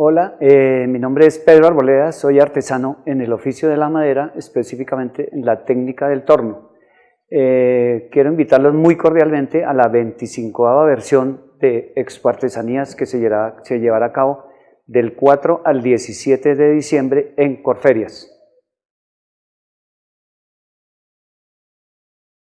Hola, eh, mi nombre es Pedro Arboleda, soy artesano en el oficio de la madera, específicamente en la técnica del torno. Eh, quiero invitarlos muy cordialmente a la 25 versión de Expo Artesanías que se llevará, se llevará a cabo del 4 al 17 de diciembre en Corferias.